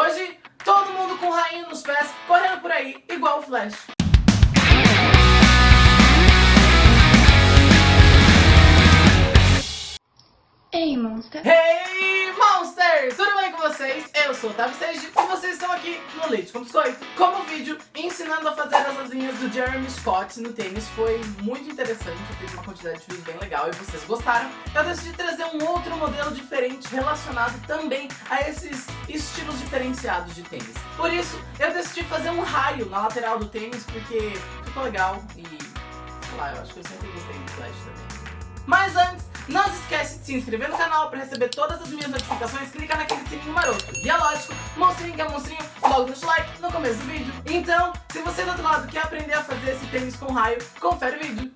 Hoje, todo mundo com rainha nos pés, correndo por aí, igual o Flash. Ei, Monster. Hey, Monsters! Tudo bem com vocês? Eu sou o Tavi Seiji e vocês estão aqui no Leite com Biscoito. Como vídeo ensinando a fazer as asinhas do Jeremy Scott no tênis foi muito interessante, eu fiz uma quantidade de vídeos bem legal e vocês gostaram. Eu decidi trazer um outro modelo diferente relacionado também a esses estilos diferenciados de tênis. Por isso, eu decidi fazer um raio na lateral do tênis porque ficou legal e, sei lá, eu acho que eu sempre gostei do Flash também. Mas antes, não se esquece de se inscrever no canal para receber todas as minhas notificações, clica naquele sininho maroto. E é lógico, monstrinho que é monstrinho, logo deixa o like no começo do vídeo. Então, se você do outro lado quer aprender a fazer esse tênis com raio, confere o vídeo.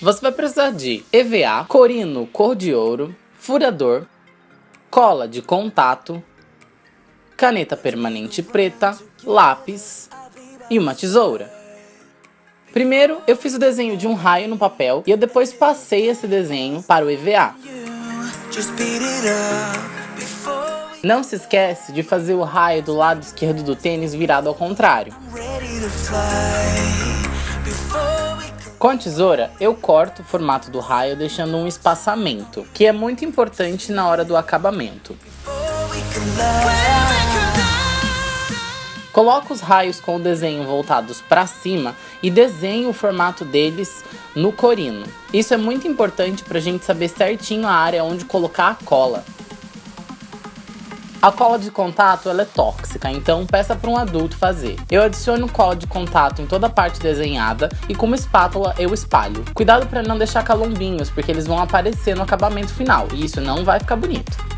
Você vai precisar de EVA, corino cor de ouro, furador, cola de contato, caneta permanente preta, lápis e uma tesoura. Primeiro, eu fiz o desenho de um raio no papel e eu depois passei esse desenho para o EVA. Não se esquece de fazer o raio do lado esquerdo do tênis virado ao contrário. Com a tesoura, eu corto o formato do raio deixando um espaçamento, que é muito importante na hora do acabamento. Coloco os raios com o desenho voltados para cima e desenho o formato deles no corino. Isso é muito importante para a gente saber certinho a área onde colocar a cola. A cola de contato ela é tóxica, então peça para um adulto fazer. Eu adiciono cola de contato em toda a parte desenhada e com uma espátula eu espalho. Cuidado para não deixar calombinhos, porque eles vão aparecer no acabamento final e isso não vai ficar bonito.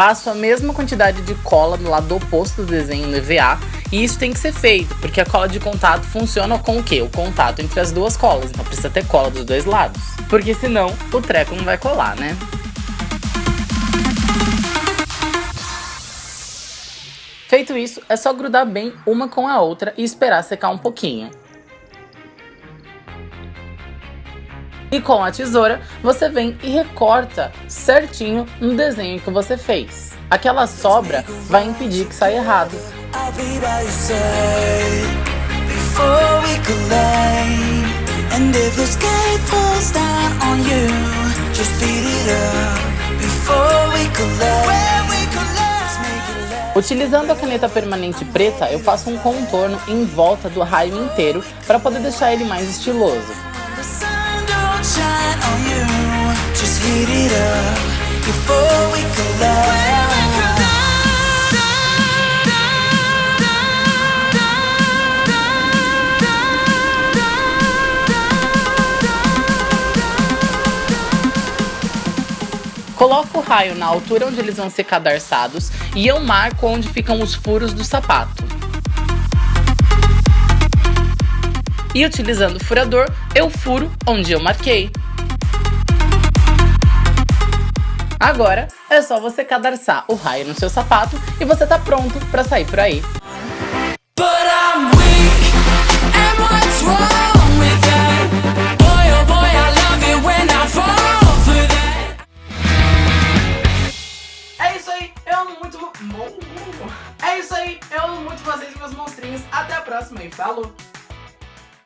Passo a mesma quantidade de cola no lado oposto do desenho no EVA e isso tem que ser feito, porque a cola de contato funciona com o quê? O contato entre as duas colas, então precisa ter cola dos dois lados. Porque senão o treco não vai colar, né? Feito isso, é só grudar bem uma com a outra e esperar secar um pouquinho. E com a tesoura, você vem e recorta certinho no desenho que você fez. Aquela sobra vai impedir que saia errado. Utilizando a caneta permanente preta, eu faço um contorno em volta do raio inteiro para poder deixar ele mais estiloso. Coloco o raio na altura onde eles vão ser cadarçados e eu marco onde ficam os furos do sapato. E utilizando o furador, eu furo onde eu marquei. Agora é só você cadarçar o raio no seu sapato e você tá pronto para sair por aí. É isso aí, eu amo muito... É isso aí, eu amo muito vocês, meus monstrinhos. Até a próxima e falou!